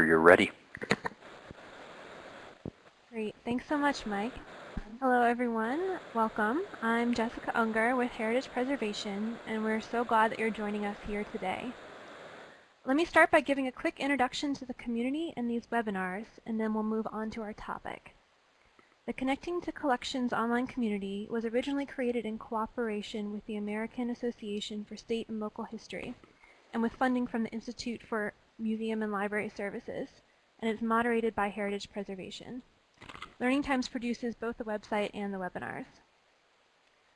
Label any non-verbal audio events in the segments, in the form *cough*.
you're ready. Great. Thanks so much, Mike. Hello, everyone. Welcome. I'm Jessica Unger with Heritage Preservation, and we're so glad that you're joining us here today. Let me start by giving a quick introduction to the community and these webinars, and then we'll move on to our topic. The Connecting to Collections online community was originally created in cooperation with the American Association for State and Local History, and with funding from the Institute for Museum and Library Services, and is moderated by Heritage Preservation. Learning Times produces both the website and the webinars.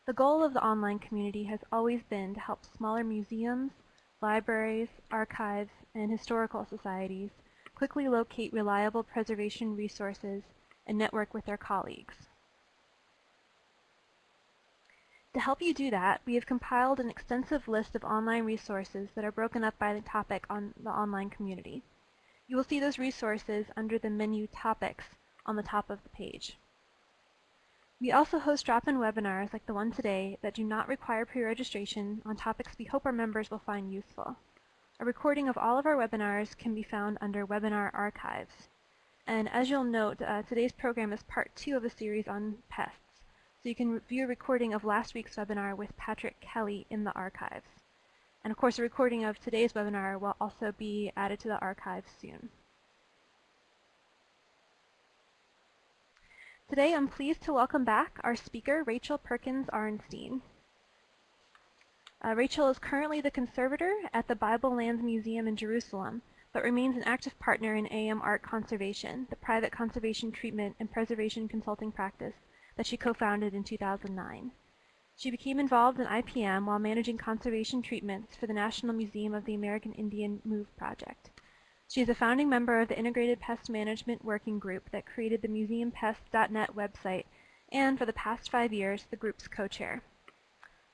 The goal of the online community has always been to help smaller museums, libraries, archives, and historical societies quickly locate reliable preservation resources and network with their colleagues. To help you do that, we have compiled an extensive list of online resources that are broken up by the topic on the online community. You will see those resources under the menu Topics on the top of the page. We also host drop-in webinars like the one today that do not require pre-registration on topics we hope our members will find useful. A recording of all of our webinars can be found under Webinar Archives. And as you'll note, uh, today's program is part two of a series on pests. So you can view a recording of last week's webinar with Patrick Kelley in the archives. And of course, a recording of today's webinar will also be added to the archives soon. Today, I'm pleased to welcome back our speaker, Rachel Perkins Arenstein. Uh, Rachel is currently the conservator at the Bible Lands Museum in Jerusalem, but remains an active partner in AM Art Conservation, the private conservation treatment and preservation consulting practice that she co-founded in 2009. She became involved in IPM while managing conservation treatments for the National Museum of the American Indian Move project. She is a founding member of the Integrated Pest Management Working Group that created the museumpest.net website and, for the past five years, the group's co-chair.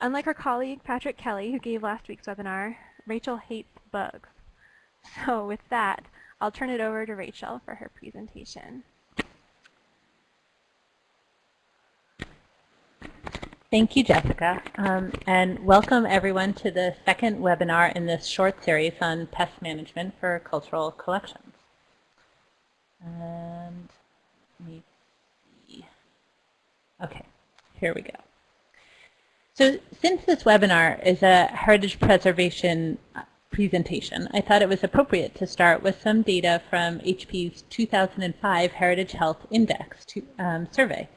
Unlike her colleague Patrick Kelley, who gave last week's webinar, Rachel hates bugs. *laughs* So with that, I'll turn it over to Rachel for her presentation. Thank you, Jessica, um, and welcome everyone to the second webinar in this short series on pest management for cultural collections. And let me see. Okay, here we go. So since this webinar is a heritage preservation uh, presentation, I thought it was appropriate to start with some data from HP's 2005 Heritage Health Index to, um, survey.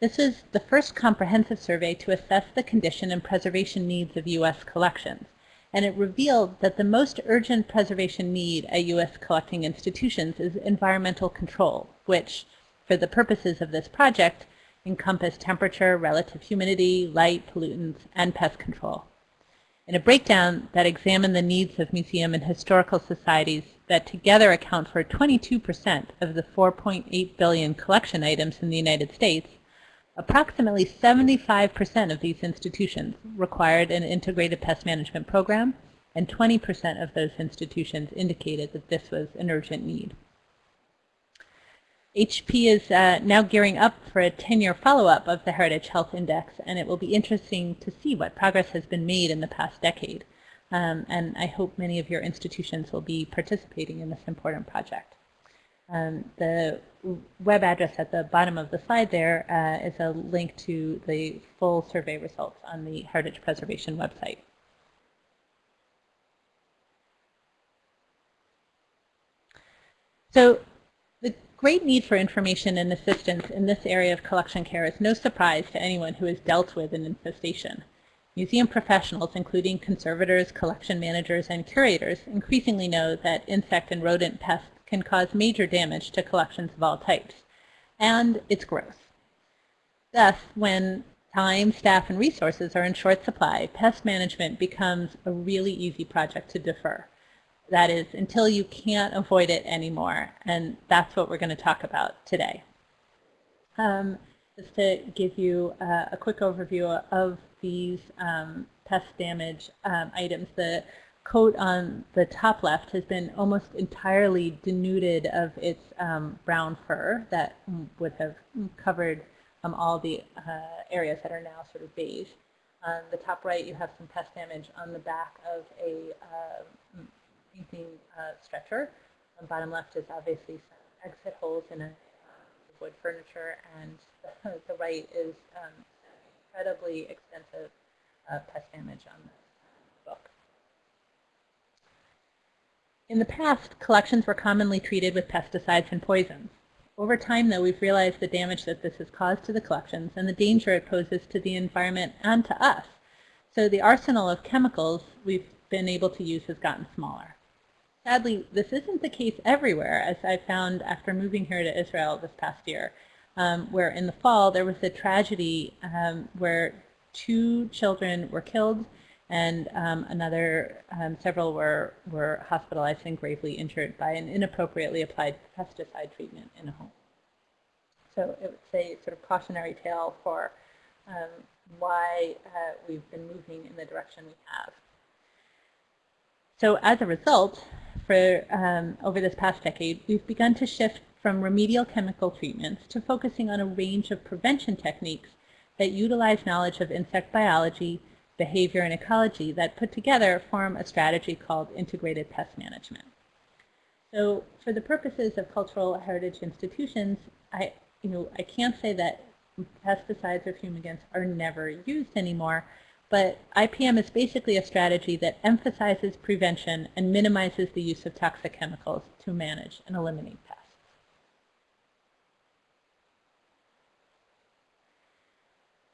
This is the first comprehensive survey to assess the condition and preservation needs of U.S. collections, and it revealed that the most urgent preservation need at U.S. collecting institutions is environmental control, which, for the purposes of this project, encompass temperature, relative humidity, light, pollutants, and pest control. In a breakdown that examined the needs of museum and historical societies that together account for 22% of the 4.8 billion collection items in the United States, Approximately 75% of these institutions required an integrated pest management program, and 20% of those institutions indicated that this was an urgent need. HP is uh, now gearing up for a 10-year follow-up of the Heritage Health Index, and it will be interesting to see what progress has been made in the past decade. Um, and I hope many of your institutions will be participating in this important project. Um, the web address at the bottom of the slide there uh, is a link to the full survey results on the Heritage Preservation website. So the great need for information and assistance in this area of collection care is no surprise to anyone who has dealt with an infestation. Museum professionals, including conservators, collection managers, and curators, increasingly know that insect and rodent pests can cause major damage to collections of all types, and its growth. Thus, when time, staff, and resources are in short supply, pest management becomes a really easy project to defer. That is, until you can't avoid it anymore, and that's what we're going to talk about today. Um, just to give you uh, a quick overview of these um, pest damage um, items, the coat on the top left has been almost entirely denuded of its um, brown fur that would have covered um, all the uh, areas that are now sort of beige. On the top right, you have some pest damage on the back of a uh, painting uh, stretcher. On bottom left is obviously some exit holes in a um, wood furniture, and the, *laughs* the right is um, incredibly extensive uh, pest damage on this In the past, collections were commonly treated with pesticides and poisons. Over time, though, we've realized the damage that this has caused to the collections and the danger it poses to the environment and to us. So the arsenal of chemicals we've been able to use has gotten smaller. Sadly, this isn't the case everywhere, as I found after moving here to Israel this past year, um, where in the fall there was a tragedy um, where two children were killed and um, another, um, several were, were hospitalized and gravely injured by an inappropriately applied pesticide treatment in a home. So it would say sort of cautionary tale for um, why uh, we've been moving in the direction we have. So as a result, for um, over this past decade, we've begun to shift from remedial chemical treatments to focusing on a range of prevention techniques that utilize knowledge of insect biology, behavior, and ecology that put together form a strategy called integrated pest management. So for the purposes of cultural heritage institutions, I, you know, I can't say that pesticides or fumigants are never used anymore, but IPM is basically a strategy that emphasizes prevention and minimizes the use of toxic chemicals to manage and eliminate pests.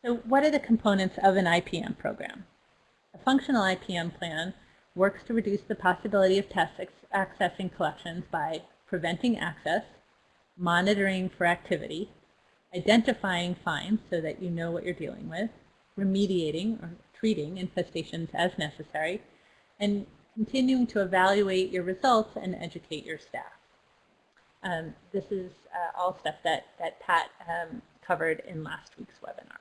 So what are the components of an IPM program? A functional IPM plan works to reduce the possibility of pests accessing collections by preventing access, monitoring for activity, identifying finds so that you know what you're dealing with, remediating or treating infestations as necessary, and continuing to evaluate your results and educate your staff. Um, this is uh, all stuff that, that Pat um, covered in last week's webinar.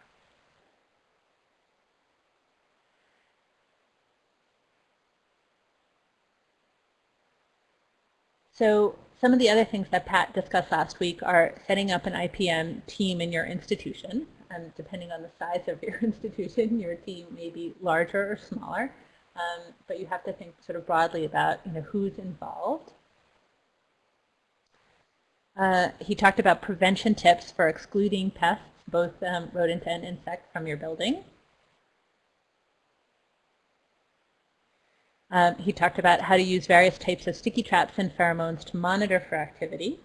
So some of the other things that Pat discussed last week are setting up an IPM team in your institution. And depending on the size of your *laughs* institution, your team may be larger or smaller. Um, but you have to think sort of broadly about you know, who's involved. Uh, he talked about prevention tips for excluding pests, both um, rodent and insect, from your building. Um, he talked about how to use various types of sticky traps and pheromones to monitor for activity.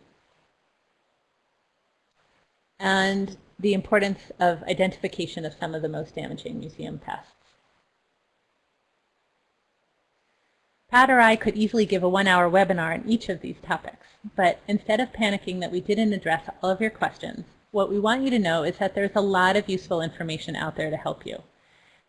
And the importance of identification of some of the most damaging museum pests. Pat or I could easily give a one-hour webinar on each of these topics, but instead of panicking that we didn't address all of your questions, what we want you to know is that there's a lot of useful information out there to help you.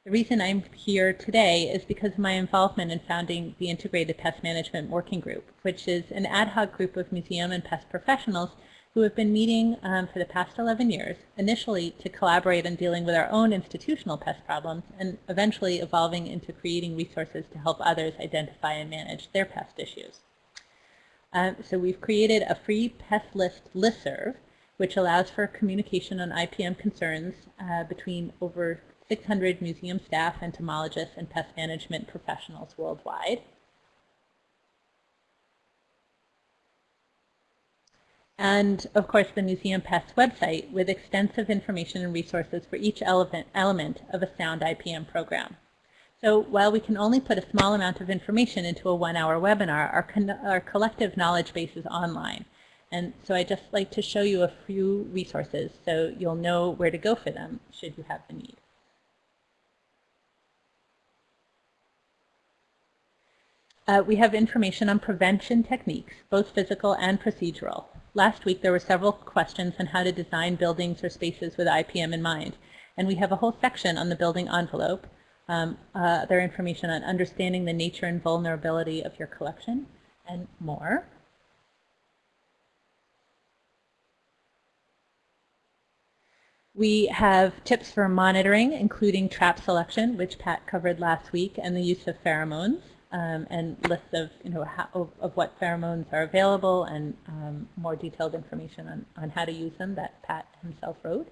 The reason I'm here today is because of my involvement in founding the Integrated Pest Management Working Group, which is an ad hoc group of museum and pest professionals who have been meeting um, for the past 11 years, initially to collaborate on dealing with our own institutional pest problems, and eventually evolving into creating resources to help others identify and manage their pest issues. Um, so we've created a free pest list listserv, which allows for communication on IPM concerns uh, between over 600 museum staff, entomologists, and pest management professionals worldwide. And of course the Museum Pests website with extensive information and resources for each element, of a sound IPM program. So while we can only put a small amount of information into a one-hour webinar, our, our collective knowledge base is online. And so I'd just like to show you a few resources so you'll know where to go for them should you have the need. Uh, we have information on prevention techniques, both physical and procedural. Last week there were several questions on how to design buildings or spaces with IPM in mind. And we have a whole section on the building envelope, um, uh, other information on understanding the nature and vulnerability of your collection, and more. We have tips for monitoring, including trap selection, which Pat covered last week, and the use of pheromones um, and lists of, you know, how, of, of, what pheromones are available and um, more detailed information on, on how to use them that Pat himself wrote.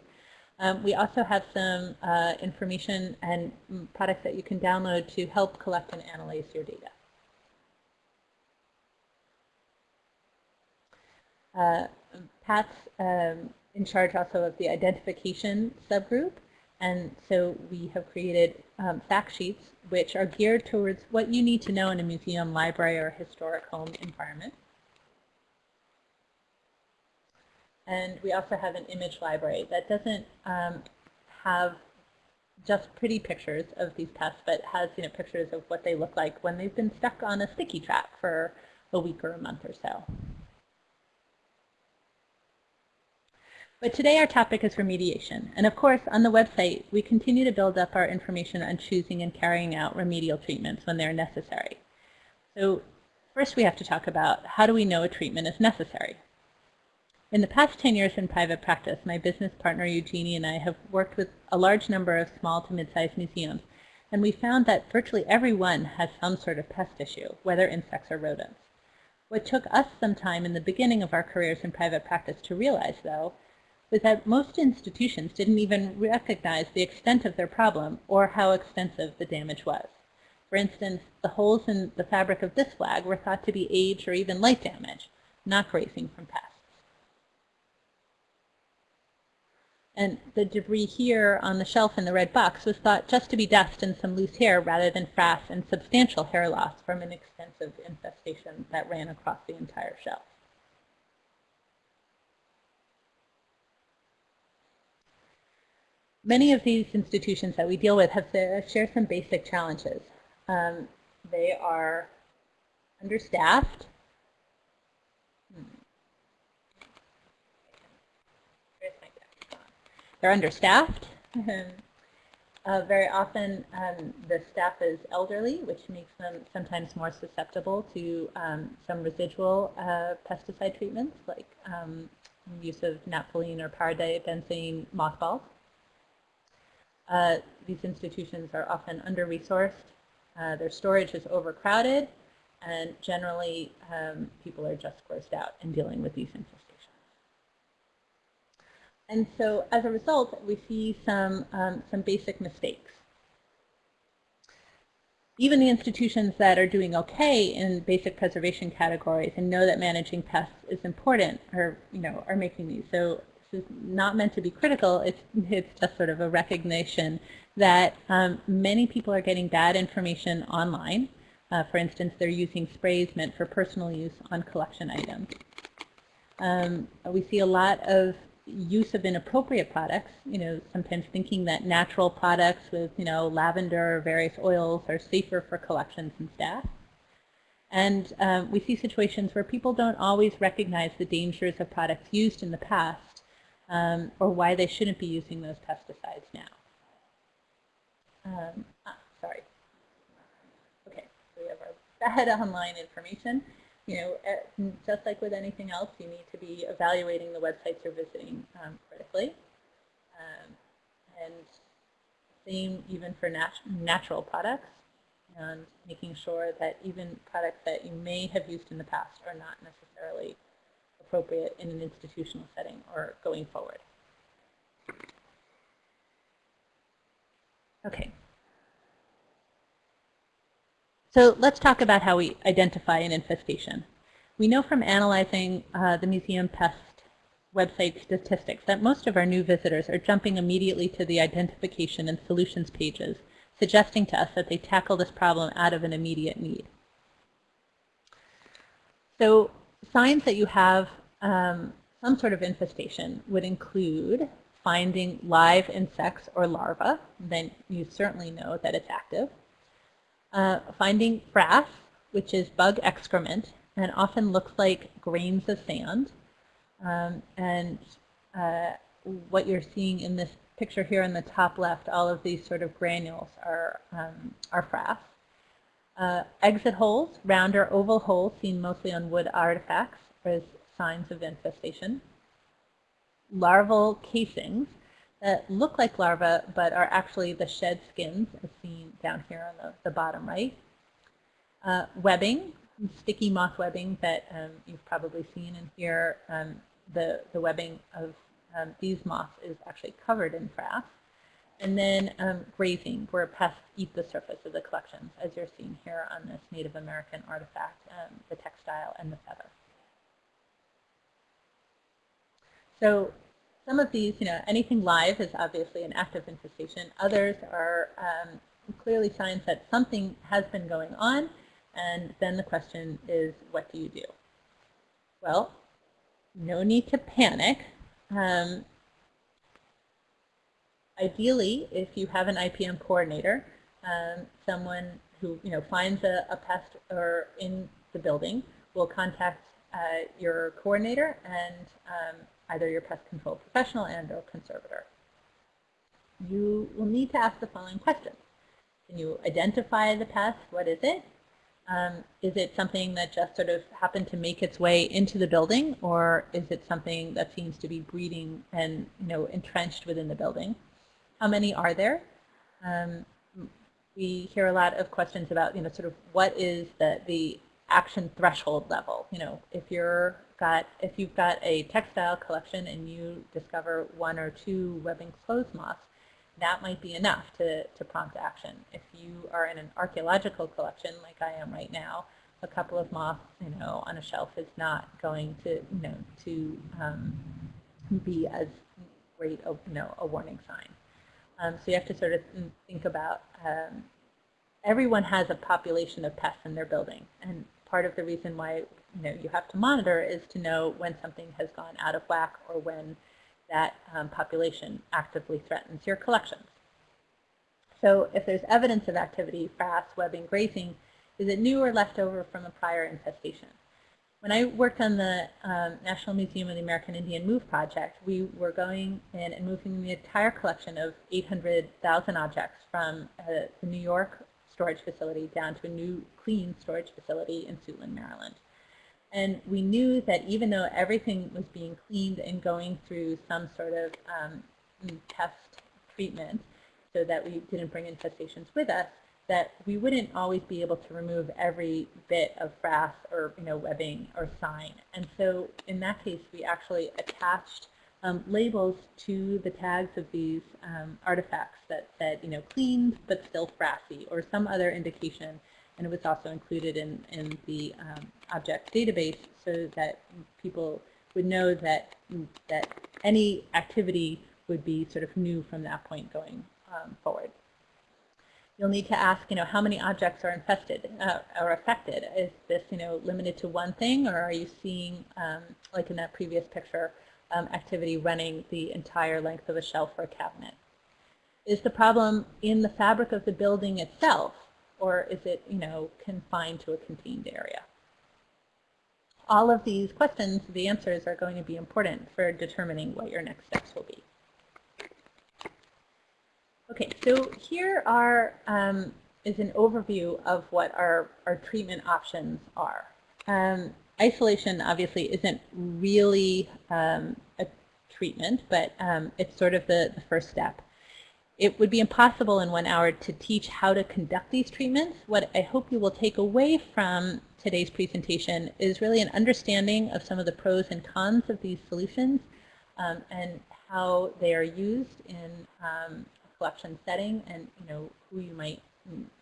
Um, we also have some uh, information and products that you can download to help collect and analyze your data. Uh, Pat's um, in charge also of the identification subgroup. And so we have created um, fact sheets which are geared towards what you need to know in a museum, library, or historic home environment. And we also have an image library that doesn't um, have just pretty pictures of these pests, but has you know pictures of what they look like when they've been stuck on a sticky trap for a week or a month or so. But today our topic is remediation. And of course, on the website, we continue to build up our information on choosing and carrying out remedial treatments when they're necessary. So first we have to talk about how do we know a treatment is necessary? In the past 10 years in private practice, my business partner Eugenie and I have worked with a large number of small to mid-sized museums, and we found that virtually every one has some sort of pest issue, whether insects or rodents. What took us some time in the beginning of our careers in private practice to realize, though, was that most institutions didn't even recognize the extent of their problem or how extensive the damage was. For instance, the holes in the fabric of this flag were thought to be age or even light damage, not grazing from pests. And the debris here on the shelf in the red box was thought just to be dust and some loose hair rather than frass and substantial hair loss from an extensive infestation that ran across the entire shelf. Many of these institutions that we deal with have share some basic challenges. Um, they are understaffed. Hmm. They're understaffed. *laughs* uh, very often um, the staff is elderly, which makes them sometimes more susceptible to um, some residual uh, pesticide treatments like um, use of naphthalene or parabenzene mothballs. Uh, these institutions are often under-resourced. Uh, their storage is overcrowded, and generally um, people are just grossed out in dealing with these infestations. And so as a result, we see some, um, some basic mistakes. Even the institutions that are doing okay in basic preservation categories and know that managing pests is important are, you know, are making these. So is not meant to be critical. It's, it's just sort of a recognition that um, many people are getting bad information online. Uh, for instance, they're using sprays meant for personal use on collection items. Um, we see a lot of use of inappropriate products, you know, sometimes thinking that natural products with, you know, lavender or various oils are safer for collections and staff. And um, we see situations where people don't always recognize the dangers of products used in the past um, or why they shouldn't be using those pesticides now. Um, ah, sorry. Okay, so we have our bad online information. You know, eh, just like with anything else, you need to be evaluating the websites you're visiting um, critically. Um, and same even for nat natural products and making sure that even products that you may have used in the past are not necessarily appropriate in an institutional setting or going forward. Okay. So let's talk about how we identify an infestation. We know from analyzing uh, the museum pest website statistics that most of our new visitors are jumping immediately to the identification and solutions pages, suggesting to us that they tackle this problem out of an immediate need. So signs that you have um, some sort of infestation would include finding live insects or larvae, then you certainly know that it's active. Uh, finding frass, which is bug excrement, and often looks like grains of sand. Um, and uh, what you're seeing in this picture here in the top left, all of these sort of granules are, um, are frass. Uh, exit holes, round or oval holes seen mostly on wood artifacts, is signs of infestation. Larval casings that look like larvae but are actually the shed skins as seen down here on the, the bottom right. Uh, webbing, sticky moth webbing that um, you've probably seen in here. Um, the, the webbing of um, these moths is actually covered in frass. And then um, grazing, where pests eat the surface of the collections, as you're seeing here on this Native American artifact, um, the textile and the feather. So some of these, you know, anything live is obviously an active infestation. Others are um, clearly signs that something has been going on. And then the question is, what do you do? Well, no need to panic. Um, ideally, if you have an IPM coordinator, um, someone who you know finds a, a, pest or in the building will contact uh, your coordinator and um, either your pest control professional and or conservator. You will need to ask the following questions. Can you identify the pest? What is it? Um, is it something that just sort of happened to make its way into the building, or is it something that seems to be breeding and you know entrenched within the building? How many are there? Um, we hear a lot of questions about you know sort of what is the the action threshold level. You know, if you're got if you've got a textile collection and you discover one or two webbing clothes moths, that might be enough to, to prompt action. If you are in an archaeological collection like I am right now, a couple of moths, you know, on a shelf is not going to, you know, to um, be as great a, you know, a warning sign. Um, so you have to sort of think about um, everyone has a population of pests in their building, and part of the reason why you know you have to monitor is to know when something has gone out of whack or when that um, population actively threatens your collections. So if there's evidence of activity, frass, webbing, grazing, is it new or left over from a prior infestation? When I worked on the um, National Museum of the American Indian Move project, we were going in and moving the entire collection of 800,000 objects from uh, the New York storage facility down to a new clean storage facility in Suitland, Maryland. And we knew that even though everything was being cleaned and going through some sort of um, test treatment so that we didn't bring infestations with us, that we wouldn't always be able to remove every bit of frass or you know webbing or sign. And so in that case, we actually attached um, labels to the tags of these um, artifacts that said, you know, cleaned but still frassy or some other indication and it was also included in, in the um, object database so that people would know that, that any activity would be sort of new from that point going um, forward. You'll need to ask, you know, how many objects are infested uh, or affected? Is this, you know, limited to one thing, or are you seeing, um, like in that previous picture, um, activity running the entire length of a shelf or a cabinet? Is the problem in the fabric of the building itself, or is it, you know, confined to a contained area? All of these questions, the answers are going to be important for determining what your next steps will be. Okay, so here are um, is an overview of what our, our treatment options are. Um, isolation obviously isn't really um, a treatment, but um, it's sort of the, the first step. It would be impossible in one hour to teach how to conduct these treatments. What I hope you will take away from today's presentation is really an understanding of some of the pros and cons of these solutions um, and how they are used in um, a collection setting and you know who you might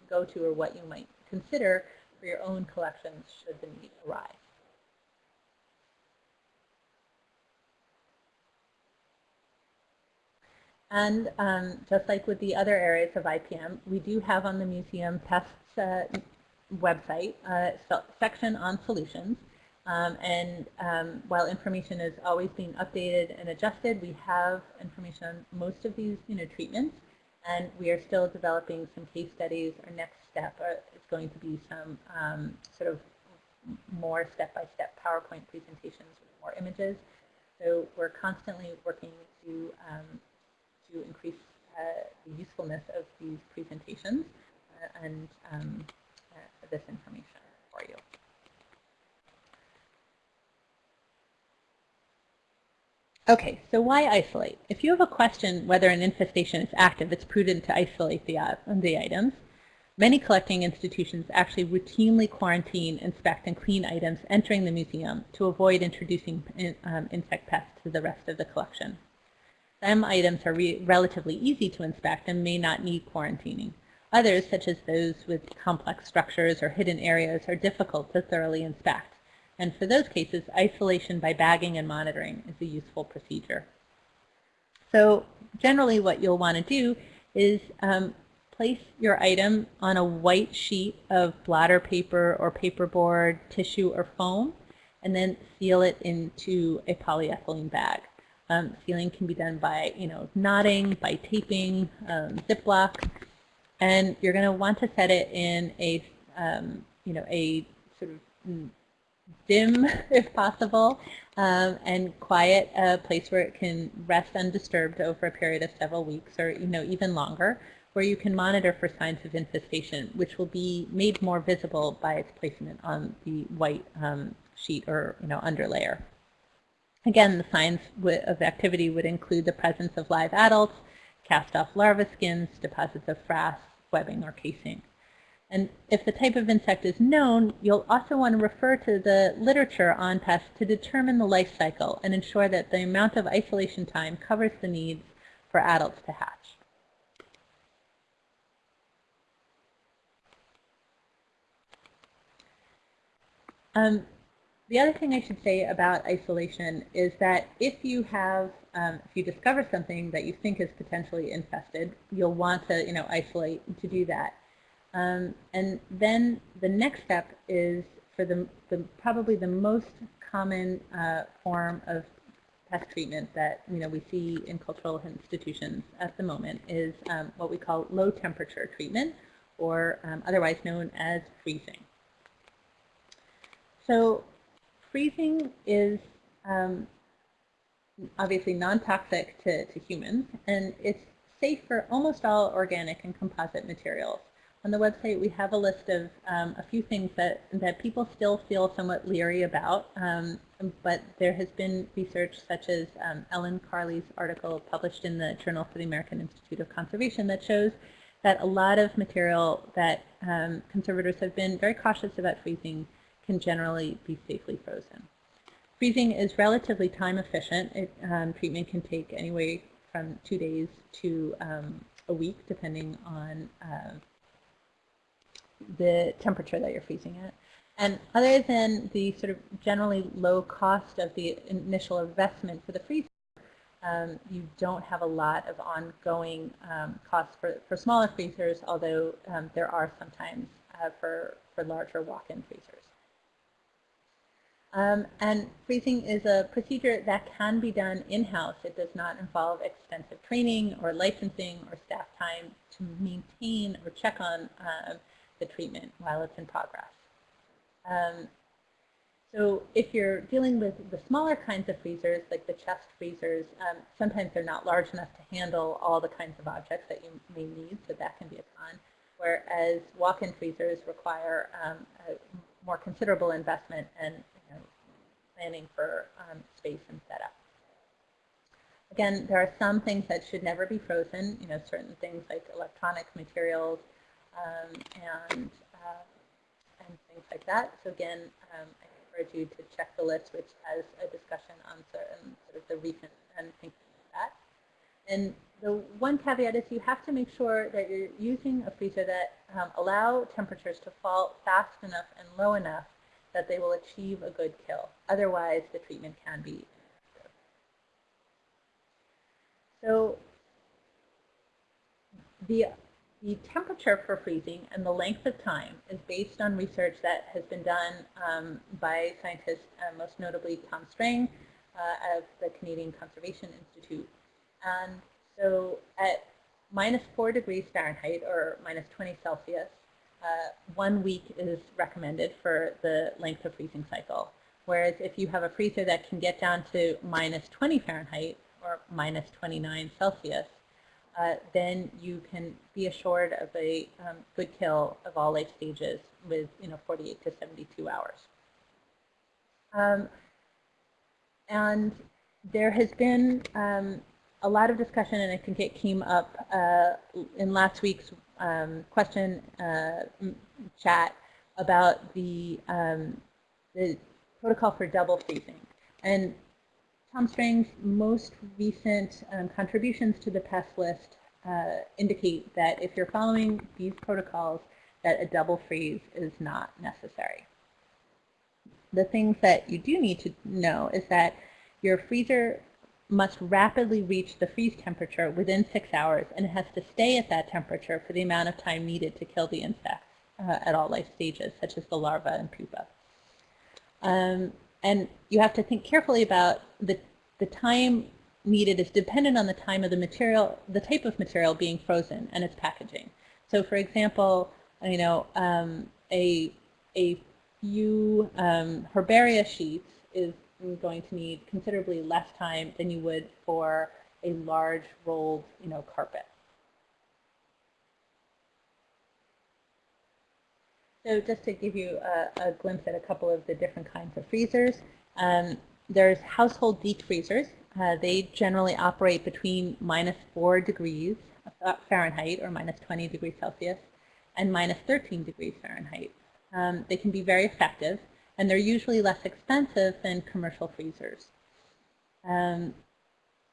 go to or what you might consider for your own collections should the need arise. And um, just like with the other areas of IPM, we do have on the museum pests uh, website a section on solutions. Um, and um, while information is always being updated and adjusted, we have information on most of these you know, treatments. And we are still developing some case studies. Our next step uh, is going to be some um, sort of more step-by-step -step PowerPoint presentations with more images. So we're constantly working to um, to increase uh, the usefulness of these presentations uh, and um, uh, this information for you. Okay, so why isolate? If you have a question whether an infestation is active, it's prudent to isolate the, the items. Many collecting institutions actually routinely quarantine, inspect, and clean items entering the museum to avoid introducing in, um, insect pests to the rest of the collection. Some items are re relatively easy to inspect and may not need quarantining. Others, such as those with complex structures or hidden areas, are difficult to thoroughly inspect And for those cases, isolation by bagging and monitoring is a useful procedure. So generally what you'll want to do is um, place your item on a white sheet of blotter paper or paperboard, tissue, or foam, and then seal it into a polyethylene bag. Um, sealing can be done by, you know, knotting, by taping, um, Ziploc, and you're going to want to set it in a, um, you know, a sort of dim, *laughs* if possible, um, and quiet a place where it can rest undisturbed over a period of several weeks or, you know, even longer, where you can monitor for signs of infestation, which will be made more visible by its placement on the white um, sheet or, you know, underlayer. Again, the signs of activity would include the presence of live adults, cast-off larva skins, deposits of frass, webbing, or casing. And if the type of insect is known, you'll also want to refer to the literature on pests to determine the life cycle and ensure that the amount of isolation time covers the needs for adults to hatch. Um, the other thing I should say about isolation is that if you have, um, if you discover something that you think is potentially infested, you'll want to, you know, isolate to do that. Um, and then the next step is for the, the probably the most common uh, form of pest treatment that you know we see in cultural institutions at the moment is um, what we call low temperature treatment, or um, otherwise known as freezing. So freezing is um, obviously non-toxic to, to humans, and it's safe for almost all organic and composite materials. On the website, we have a list of um, a few things that, that people still feel somewhat leery about, um, but there has been research such as um, Ellen Carrlee's article published in the Journal for the American Institute of Conservation that shows that a lot of material that um, conservators have been very cautious about freezing can generally be safely frozen. Freezing is relatively time efficient. It, um, treatment can take anywhere from two days to um, a week, depending on uh, the temperature that you're freezing at. And other than the sort of generally low cost of the initial investment for the freezer, um, you don't have a lot of ongoing um, costs for, for smaller freezers, although um, there are sometimes uh, for, for larger walk-in freezers. Um, and freezing is a procedure that can be done in-house. It does not involve extensive training or licensing or staff time to maintain or check on uh, the treatment while it's in progress. Um, so if you're dealing with the smaller kinds of freezers, like the chest freezers, um, sometimes they're not large enough to handle all the kinds of objects that you may need, so that can be a con. Whereas walk-in freezers require um, a more considerable investment and planning for um, space and setup. Again, there are some things that should never be frozen, you know, certain things like electronic materials um, and, uh, and things like that. So again, um, I encourage you to check the list, which has a discussion on certain sort of the recent and things like that. And the one caveat is you have to make sure that you're using a freezer that um, allow temperatures to fall fast enough and low enough that they will achieve a good kill. Otherwise, the treatment can be effective. So the, the temperature for freezing and the length of time is based on research that has been done um, by scientists, uh, most notably Tom Strang uh, of the Canadian Conservation Institute. And so at minus 4 degrees Fahrenheit or minus 20 Celsius, one week is recommended for the length of freezing cycle. Whereas if you have a freezer that can get down to minus 20 Fahrenheit or minus 29 Celsius, uh, then you can be assured of a um, good kill of all life stages with you know 48 to 72 hours. Um, and there has been um, a lot of discussion, and I think it came up uh, in last week's um, question uh, chat about the, um, the protocol for double freezing. And Tom Strang's most recent um, contributions to the PEST list uh, indicate that if you're following these protocols, that a double freeze is not necessary. the things that you do need to know is that your freezer must rapidly reach the freeze temperature within six hours, and it has to stay at that temperature for the amount of time needed to kill the insects uh, at all life stages, such as the larva and pupa. Um, and you have to think carefully about the, the time needed is dependent on the time of the material, the type of material being frozen and its packaging. So for example, you know, um, a, a few um, herbaria sheets is going to need considerably less time than you would for a large rolled, you know, carpet. So just to give you a, a, glimpse at a couple of the different kinds of freezers, um, there's household deep freezers. Uh, they generally operate between minus 4 degrees Fahrenheit or minus 20 degrees Celsius and minus 13 degrees Fahrenheit. Um, they can be very effective and they're usually less expensive than commercial freezers. Um,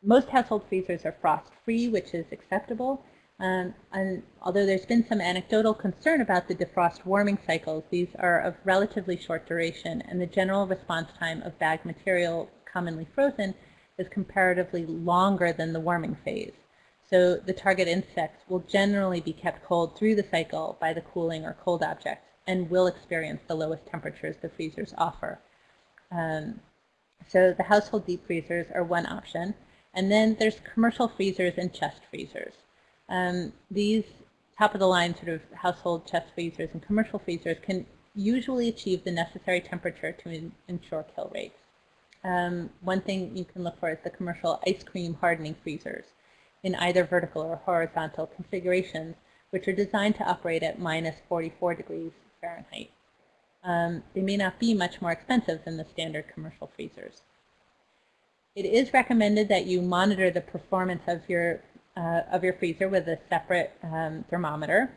most household freezers are frost-free, which is acceptable. Um, and although there's been some anecdotal concern about the defrost warming cycles, these are of relatively short duration, and the general response time of bag material commonly frozen is comparatively longer than the warming phase. So the target insects will generally be kept cold through the cycle by the cooling or cold object and will experience the lowest temperatures the freezers offer. Um, so the household deep freezers are one option. And then there's commercial freezers and chest freezers. Um, these top of the line sort of household chest freezers and commercial freezers can usually achieve the necessary temperature to ensure kill rates. Um, one thing you can look for is the commercial ice cream hardening freezers in either vertical or horizontal configurations, which are designed to operate at minus 44 degrees Fahrenheit. Um, they may not be much more expensive than the standard commercial freezers. It is recommended that you monitor the performance of your, uh, of your freezer with a separate um, thermometer.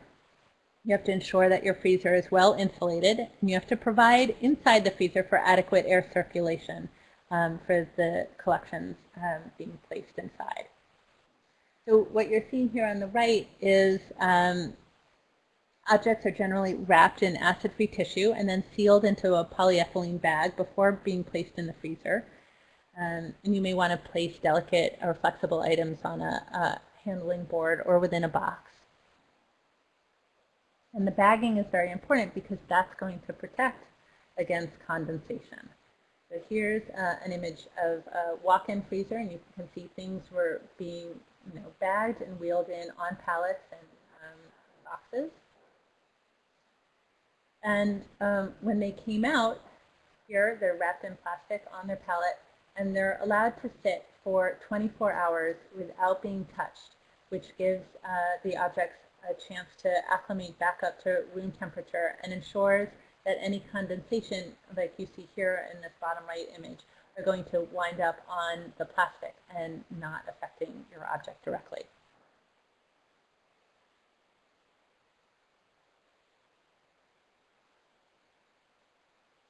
You have to ensure that your freezer is well insulated, and you have to provide inside the freezer for adequate air circulation um, for the collections um, being placed inside. So what you're seeing here on the right is um, objects are generally wrapped in acid-free tissue and then sealed into a polyethylene bag before being placed in the freezer. Um, and you may want to place delicate or flexible items on a, a handling board or within a box. And the bagging is very important because that's going to protect against condensation. So here's uh, an image of a walk-in freezer, and you can see things were being you know, bagged and wheeled in on pallets and um, boxes. And um, when they came out, here they're wrapped in plastic on their pallet, and they're allowed to sit for 24 hours without being touched, which gives uh, the objects a chance to acclimate back up to room temperature and ensures that any condensation, like you see here in this bottom right image, are going to wind up on the plastic and not affecting your object directly.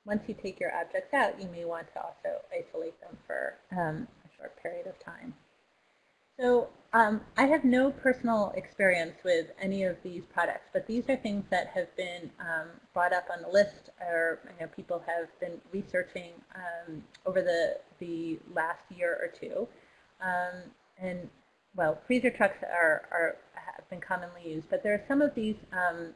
Once you take your objects out, you may want to also isolate them for um, a short period of time. So um, I have no personal experience with any of these products, but these are things that have been um, brought up on the list or you know, people have been researching um, over the, the last year or two. Um, and well, freezer trucks are, are, have been commonly used, but there are some of these um,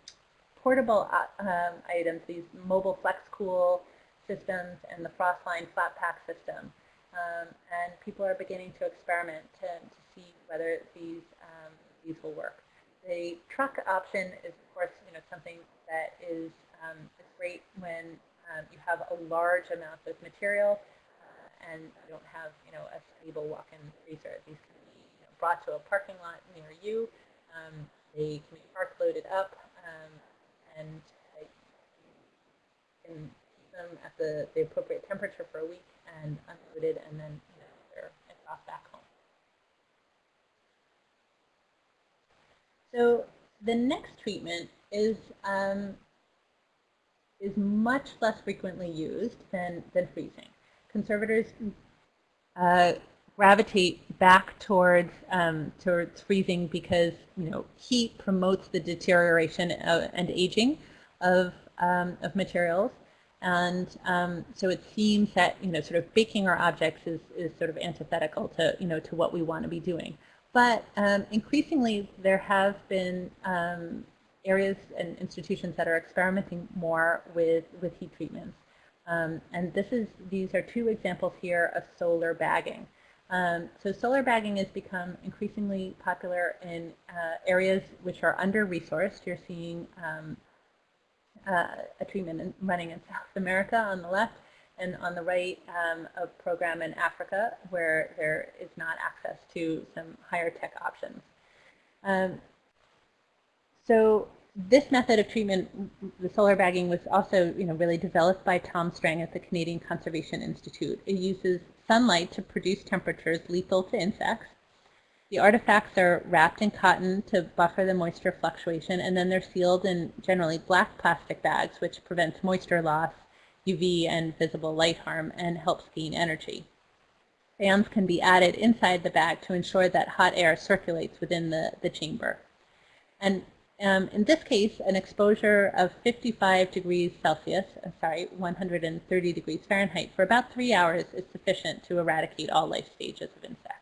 portable uh, items, these mobile flex cool systems and the Frostline flat pack system. Um, and people are beginning to experiment to, to see whether these um, these will work. The truck option is, of course, you know something that is um, is great when um, you have a large amount of material uh, and you don't have you know a stable walk-in freezer. These can be you know, brought to a parking lot near you. Um, they can be park loaded up um, and can keep them at the, the appropriate temperature for a week and unloaded, and then you know, they're off back home. So the next treatment is um, is much less frequently used than, than freezing. Conservators uh, gravitate back towards um, towards freezing because you know heat promotes the deterioration of, and aging of um, of materials, And um, so it seems that, you know, sort of baking our objects is, is sort of antithetical to, you know, to what we want to be doing. But um, increasingly, there have been um, areas and institutions that are experimenting more with, with heat treatments. Um, and this is, these are two examples here of solar bagging. Um, so solar bagging has become increasingly popular in uh, areas which are under-resourced. You're seeing um, uh, a treatment in, running in *laughs* South America on the left, and on the right, um, a program in Africa where there is not access to some higher tech options. Um, so this method of treatment, the solar bagging, was also you know, really developed by Tom Strang at the Canadian Conservation Institute. It uses sunlight to produce temperatures lethal to insects. The artifacts are wrapped in cotton to buffer the moisture fluctuation, and then they're sealed in generally black plastic bags, which prevents moisture loss, UV and visible light harm, and helps gain energy. Fans can be added inside the bag to ensure that hot air circulates within the, the chamber. And um, in this case, an exposure of 55 degrees Celsius, uh, sorry, 130 degrees Fahrenheit for about three hours is sufficient to eradicate all life stages of insects.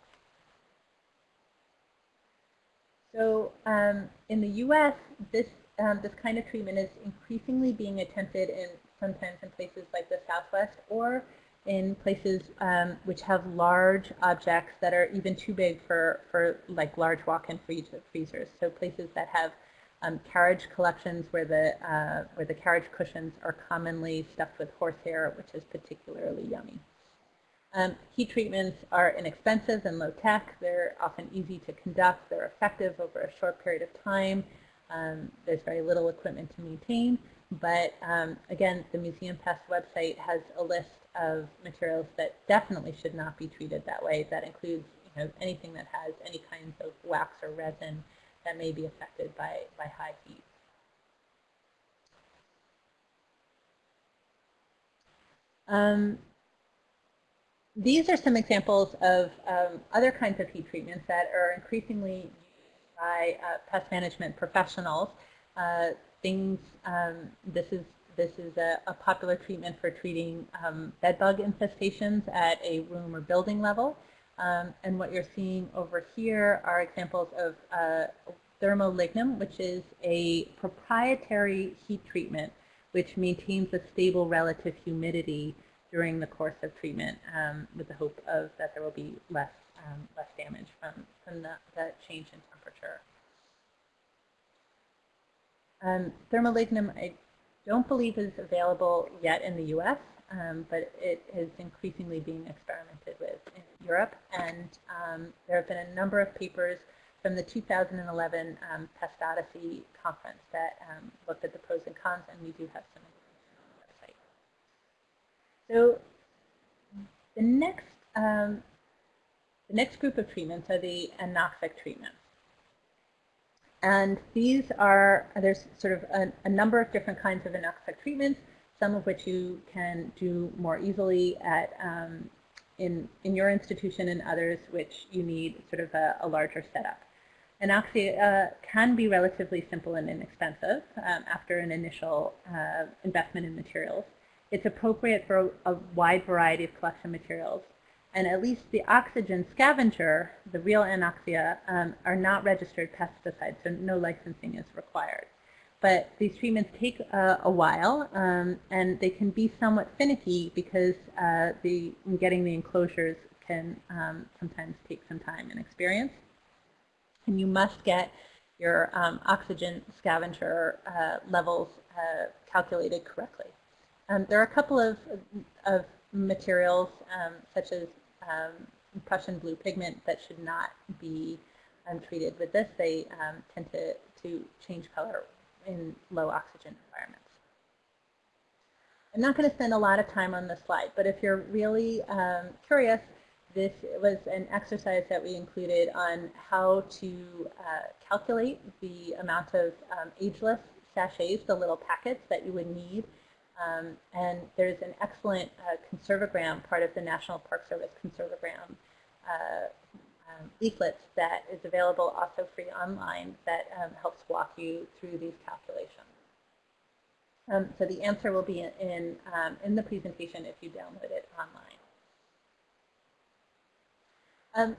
So um, in the U.S., this um, this kind of treatment is increasingly being attempted in sometimes in places like the Southwest or in places um, which have large objects that are even too big for, for like large walk-in freezers. So places that have um, carriage collections where the, uh, where the carriage cushions are commonly stuffed with horsehair, which is particularly yummy. Um, heat treatments are inexpensive and low tech. They're often easy to conduct. They're effective over a short period of time. Um, there's very little equipment to maintain. But um, again, the Museum Pest website has a list of materials that definitely should not be treated that way. That includes you know, anything that has any kinds of wax or resin that may be affected by, by high heat. Um, these are some examples of um, other kinds of heat treatments that are increasingly used by uh, pest management professionals. Uh, things, um, this is this is a, a, popular treatment for treating um, bed bug infestations at a room or building level. Um, and what you're seeing over here are examples of uh, thermolignum, which is a proprietary heat treatment which maintains a stable relative humidity during the course of treatment um, with the hope of that there will be less, um, less damage from, from the, the change in temperature. Um, thermolignum, I don't believe is available yet in the U.S., um, but it is increasingly being experimented with in Europe. And um, there have been a number of papers from the 2011 um, Pest Odyssey conference that um, looked at the pros and cons, and we do have some information on the website. So the next, um, the next group of treatments are the anoxic treatments. And these are, there's sort of a, a number of different kinds of anoxic treatments, some of which you can do more easily at um, in, in your institution and others which you need sort of a, a larger setup. Anoxia uh, can be relatively simple and inexpensive um, after an initial uh, investment in materials. It's appropriate for a, a wide variety of collection materials and at least the oxygen scavenger, the real anoxia, um, are not registered pesticides, so no licensing is required. But these treatments take uh, a while, um, and they can be somewhat finicky because uh, the, getting the enclosures can um, sometimes take some time and experience. And you must get your um, oxygen scavenger uh, levels uh, calculated correctly. Um, there are a couple of, of materials um, such as um, Prussian blue pigment that should not be treated with this. They tend to, to change color in low oxygen environments. I'm not going to spend a lot of time on this slide, but if you're really um, curious, this was an exercise that we included on how to uh, calculate the amount of um, ageless sachets, the little packets that you would need um, and there's an excellent uh, Conserve O Gram, part of the National Park Service Conserve O Gram uh, um, leaflets that is available also free online that um, helps walk you through these calculations. Um, so the answer will be in, in, um, the presentation if you download it online. Um,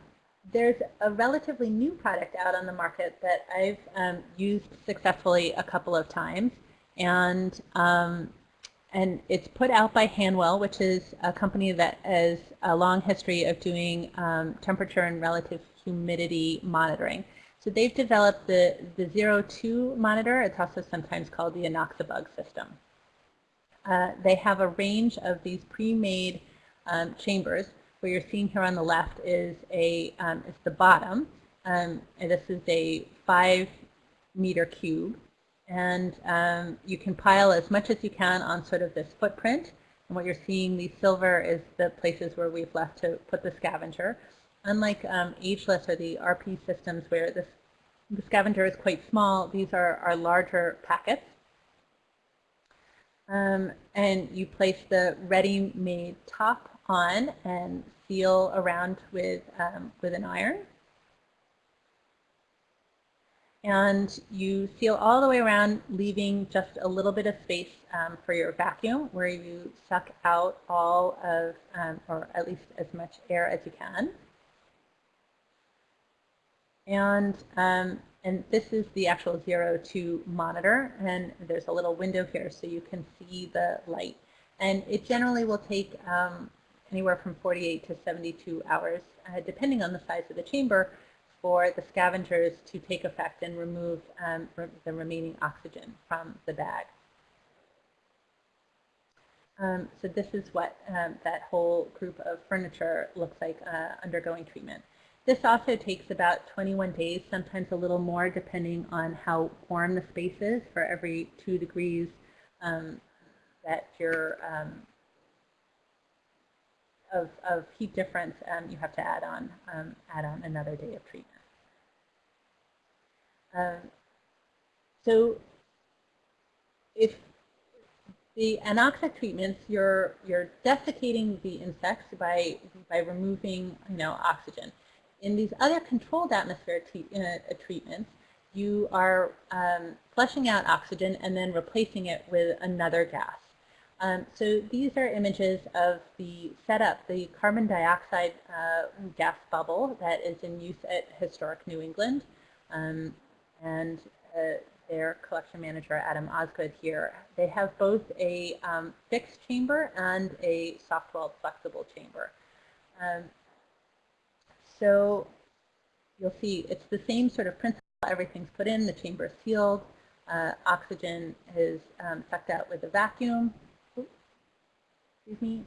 there's a relatively new product out on the market that I've um, used successfully a couple of times. And, and it's put out by Hanwell, which is a company that has a long history of doing um, temperature and relative humidity monitoring. So they've developed the, the Zero 2 monitor. It's also sometimes called the Anoxabug system. Uh, they have a range of these pre-made um, chambers. What you're seeing here on the left is a um, is the bottom, um, and this is a five meter cube, and um, you can pile as much as you can on sort of this footprint. And what you're seeing, the silver is the places where we've left to put the scavenger. Unlike um, ageless or the RP systems where this, the scavenger is quite small, these are, are larger packets. Um, and you place the ready-made top on and seal around with, um, with an iron. And you seal all the way around, leaving just a little bit of space um, for your vacuum where you suck out all of, um, or at least as much air as you can. And, um, and this is the actual zero two monitor. And there's a little window here so you can see the light. And it generally will take um, anywhere from 48 to 72 hours, uh, depending on the size of the chamber, for the scavengers to take effect and remove um, the remaining oxygen from the bag. Um, so this is what um, that whole group of furniture looks like uh, undergoing treatment. This also takes about 21 days, sometimes a little more, depending on how warm the space is. For every two degrees um, that you're um, of, of heat difference, um, you have to add on um, add on another day of treatment. Um, so if the anoxic treatments, you're you're desiccating the insects by by removing you know oxygen. In these other controlled atmosphere uh, treatments, you are um, flushing out oxygen and then replacing it with another gas. Um, so these are images of the setup, the carbon dioxide uh, gas bubble that is in use at Historic New England. Um, and uh, their collection manager, Adam Osgood here, they have both a um, fixed chamber and a soft-walled flexible chamber. Um, so you'll see it's the same sort of principle. Everything's put in, the chamber is sealed, uh, oxygen is um, sucked out with a vacuum. Excuse me.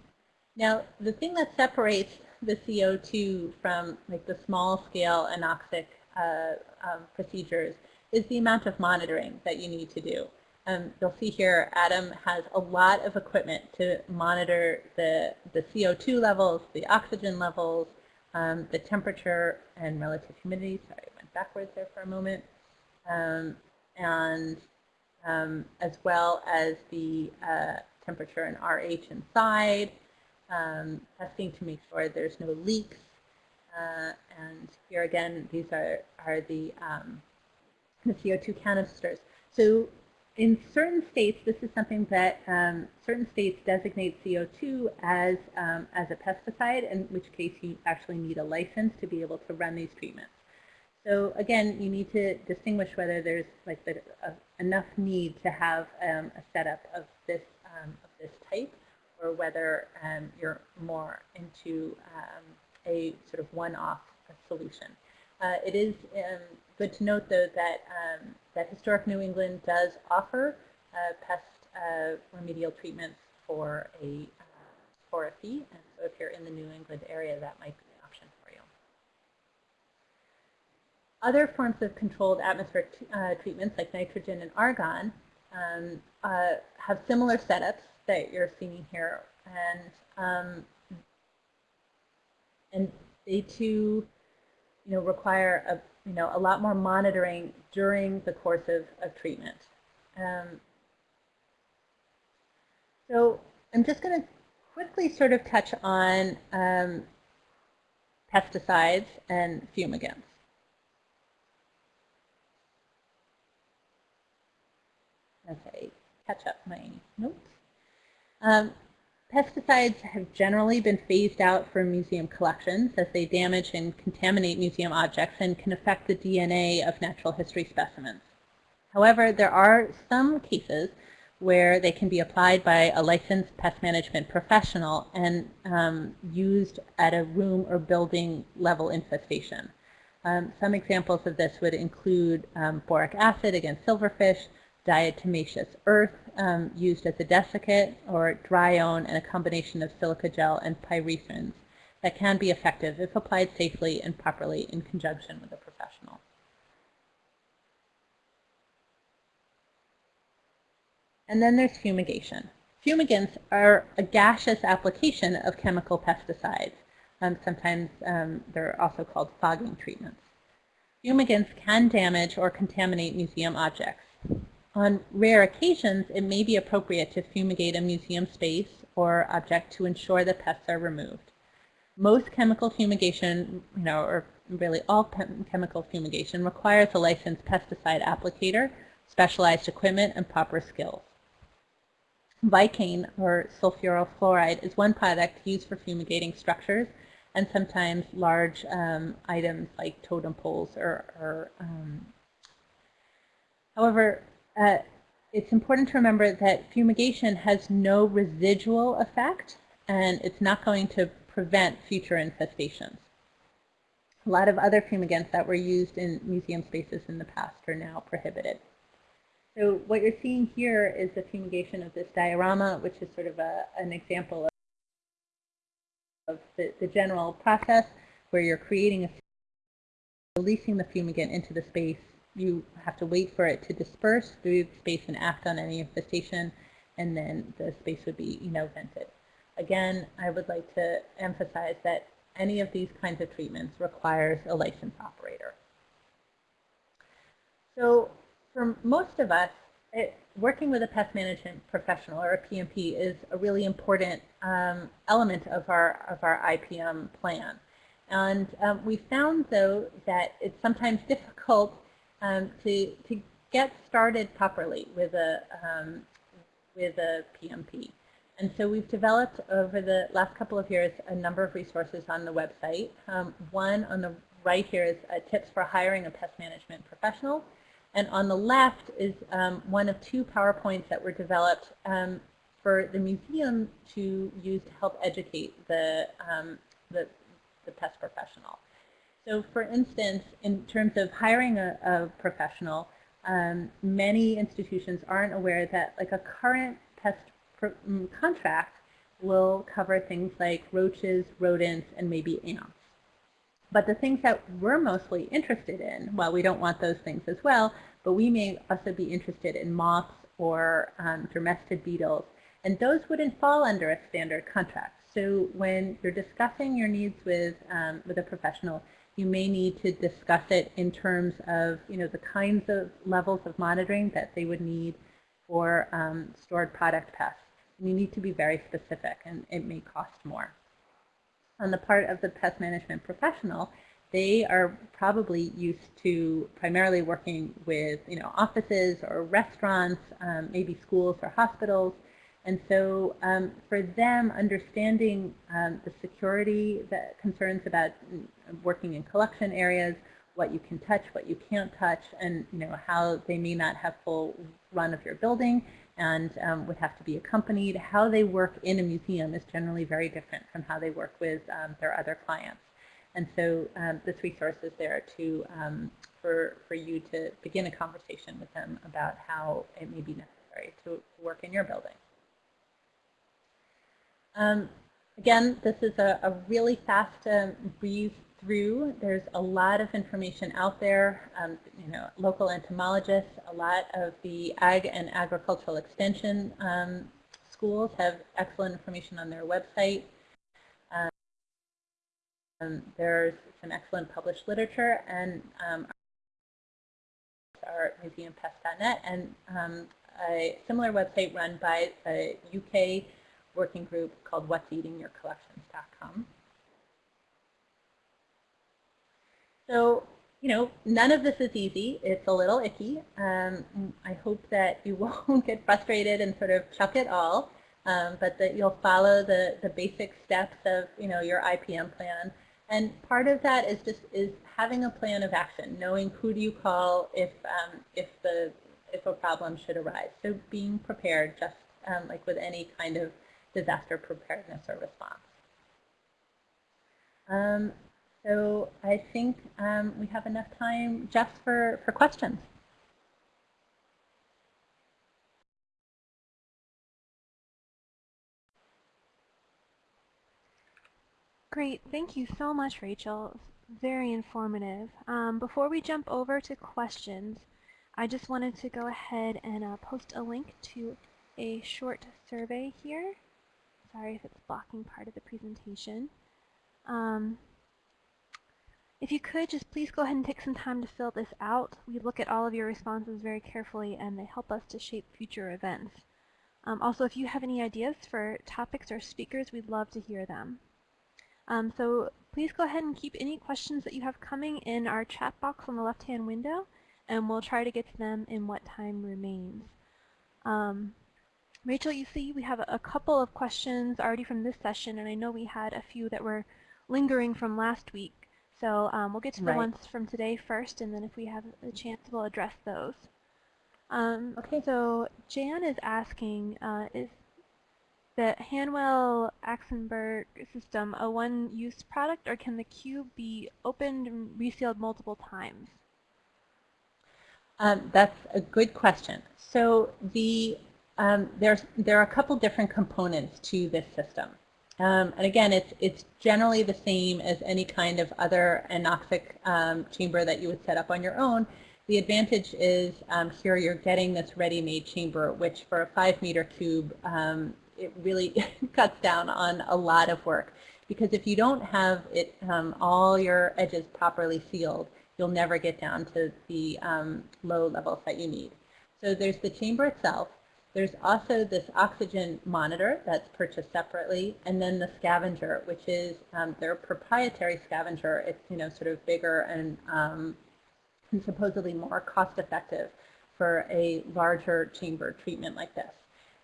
Now, the thing that separates the CO2 from like the small scale anoxic uh, um, procedures is the amount of monitoring that you need to do. Um, you'll see here Adam has a lot of equipment to monitor the, the CO2 levels, the oxygen levels, um, the temperature and relative humidity. Sorry, I went backwards there for a moment. Um, and um, as well as the uh, temperature and RH inside, um, testing to make sure there's no leaks. Uh, and here again, these are, are the, um, the CO2 canisters. So in certain states, this is something that um, certain states designate CO2 as, um, as a pesticide, in which case you actually need a license to be able to run these treatments. So again, you need to distinguish whether there's like the, uh, enough need to have um, a setup of this, um, of this type, or whether um, you're more into um, a sort of one-off solution. Uh, it is good to note, though, that um, that Historic New England does offer uh, pest uh, remedial treatments for a uh, for a fee, and so if you're in the New England area, that might be an option for you. Other forms of controlled atmospheric uh, treatments, like nitrogen and argon, um, uh, have similar setups that you're seeing here, and um, and they too, you know, require a you know, a lot more monitoring during the course of, of treatment. Um, so I'm just going to quickly sort of touch on um, pesticides and fumigants. Okay, catch up my notes. Um, pesticides have generally been phased out from museum collections as they damage and contaminate museum objects and can affect the DNA of natural history specimens. However, there are some cases where they can be applied by a licensed pest management professional and um, used at a room or building level infestation. Um, some examples of this would include um, boric acid against silverfish, diatomaceous earth um, used as a desiccant, or Drione and a combination of silica gel and pyrethrins that can be effective if applied safely and properly in conjunction with a professional. And then there's fumigation. Fumigants are a gaseous application of chemical pesticides. Um, sometimes um, they're also called fogging treatments. Fumigants can damage or contaminate museum objects. On rare occasions, it may be appropriate to fumigate a museum space or object to ensure that pests are removed. Most chemical fumigation, you know, or really all chemical fumigation requires a licensed pesticide applicator, specialized equipment, and proper skills. Vikane, or sulfuryl fluoride, is one product used for fumigating structures and sometimes large um, items like totem poles or, or um, however, uh, it's important to remember that fumigation has no residual effect and it's not going to prevent future infestations. A lot of other fumigants that were used in museum spaces in the past are now prohibited. So what you're seeing here is the fumigation of this diorama, which is sort of a, an example of, of the, the general process where you're creating a releasing the fumigant into the space. You have to wait for it to disperse through the space and act on any infestation, and then the space would be, you know, vented. Again, I would like to emphasize that any of these kinds of treatments requires a licensed operator. So for most of us, it, working with a pest management professional or a PMP is a really important um, element of our, of our IPM plan. And um, we found, though, that it's sometimes *laughs* difficult um, to, to get started properly with a, um, with a PMP. And so we've developed over the last couple of years a number of resources on the website. Um, one on the right here is uh, tips for hiring a pest management professional. And on the left is um, one of two PowerPoints that were developed um, for the museum to use to help educate the, um, the, the, pest professional. So for instance, in terms of hiring a, a professional, um, many institutions aren't aware that like a current pest mm, contract will cover things like roaches, rodents, and maybe ants. But the things that we're mostly interested in, while we don't want those things as well, but we may also be interested in moths or um, dermestid beetles, and those wouldn't fall under a standard contract. So when you're discussing your needs with, um, with a professional, you may need to discuss it in terms of you know, the kinds of levels of monitoring that they would need for um, stored product pests. And you need to be very specific, and it may cost more on the part of the pest management professional, they are probably used to primarily working with you know offices or restaurants, um, maybe schools or hospitals. And so um, for them, understanding um, the security that concerns about mm, working in collection areas, what you can touch, what you can't touch, and you know how they may not have full run of your building, and um, would have to be accompanied. How they work in a museum is generally very different from how they work with um, their other clients. And so um, this resource is there to, um, for, for you to begin a conversation with them about how it may be necessary to work in your building. Um, again, this is a, a really fast um, breeze through. There's a lot of information out there, um, you know, local entomologists, a lot of the ag and agricultural extension um, schools have excellent information on their website. Um, there's some excellent published literature and um, our museumpest.net and um, a similar website run by a UK working group called What's Eating Your Collections.com. So you know, none of this is easy. It's a little icky. Um, I hope that you *laughs* won't get frustrated and sort of chuck it all, um, but that you'll follow the, the basic steps of, you know, your IPM plan. And part of that is just is having a plan of action, knowing who do you call if, um, if, the, if a problem should arise. So being prepared, just um, like with any kind of disaster preparedness or response. Um, so I think um, we have enough time just for, for questions. Great. Thank you so much, Rachel. Very informative. Um, before we jump over to questions, I just wanted to go ahead and uh, post a link to a short survey here. Sorry if it's blocking part of the presentation. Um, if you could, just please go ahead and take some time to fill this out. We look at all of your responses very carefully and they help us to shape future events. Um, also, if you have any ideas for topics or speakers, we'd love to hear them. Um, so please go ahead and keep any questions that you have coming in our chat box on the left-hand window, and we'll try to get to them in what time remains. Um, Rachel, you see we have a couple of questions already from this session, and I know we had a few that were lingering from last week. So um, we'll get to the right. ones from today first, and then if we have a chance, we'll address those. Um, okay. So Jan is asking, uh, is the Hanwell Anoxabug system a one-use product, or can the cube be opened and resealed multiple times? Um, that's a good question. So the um, there's there are a couple different components to this system. Um, and again, it's, it's generally the same as any kind of other anoxic um, chamber that you would set up on your own. The advantage is um, here you're getting this ready-made chamber, which for a five meter cube, um, it really *laughs* cuts down on a lot of work. Because if you don't have it um, all your edges properly sealed, you'll never get down to the low levels that you need. So there's the chamber itself, there's also this oxygen monitor that's purchased separately, and then the scavenger, which is um, their proprietary scavenger. It's you know sort of bigger and, um, and supposedly more cost-effective for a larger chamber treatment like this.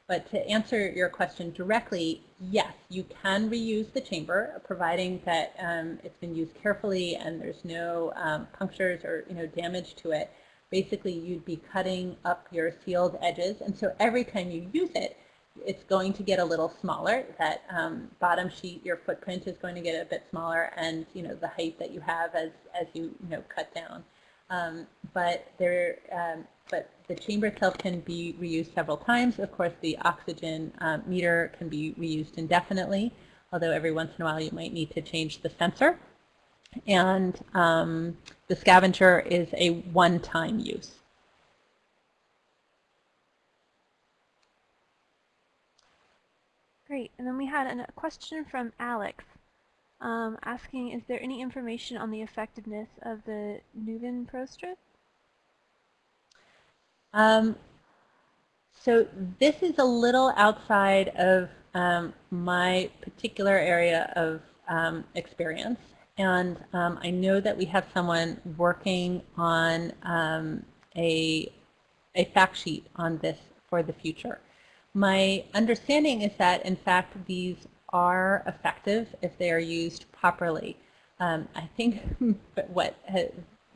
But to answer your question directly, yes, you can reuse the chamber, providing that um, it's been used carefully and there's no um, punctures or you know damage to it basically you'd be cutting up your sealed edges. And so every time you use it, it's going to get a little smaller. That um, bottom sheet, your footprint is going to get a bit smaller, and you know the height that you have as as you you know cut down. Um, but there, um, but the chamber itself can be reused several times. Of course, the oxygen um, meter can be reused indefinitely. Although every once in a while you might need to change the sensor and um, the scavenger is a one-time use. Great. And then we had a question from Alex um, asking, is there any information on the effectiveness of the Nuvan Pro Strip? Um, so this is a little outside of um, my particular area of um, experience. And um, I know that we have someone working on um, a, a fact sheet on this for the future. My understanding is that, in fact, these are effective if they are used properly. Um, I think *laughs* what,